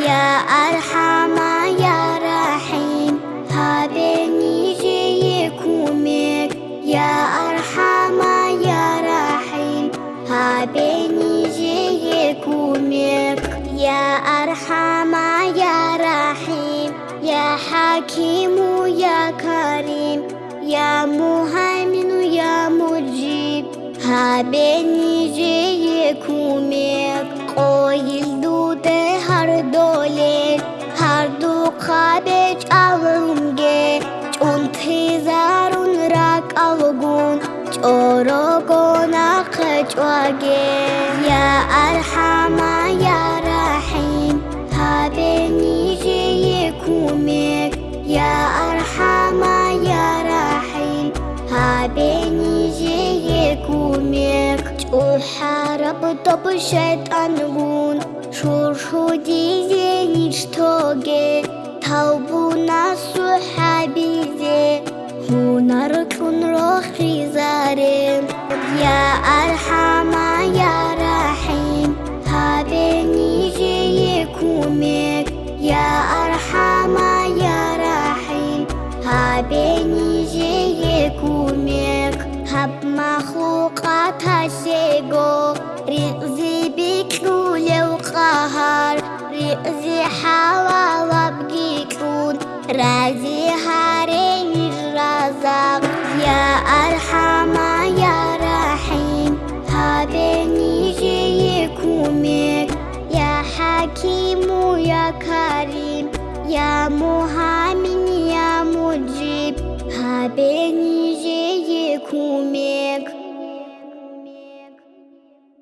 يا أرحم يا رحيم يا أرحم يا رحيم يا أرحم يا رحيم يا حكيم يا كريم يا مهيمن يا مجيب هابني ركونا خجواجي يا أرحمة يا رحيم هابني جيكوميك يا أرحمة يا رحيم هابني جيكوميك وحارب طب شيطان بون شرشو ديزي نشتوغي توبونا صحابي زي هنا ركن روخي زي. أرحم يا رحيم. هابني جيكومك يا أرحم يا رحيم. هابني جيكومك هب مخلوقات هالشيقو رئزي بكلول وقهر رئزي حوا وبقيكون رازي هالشيقو Karim Ya Muhammad.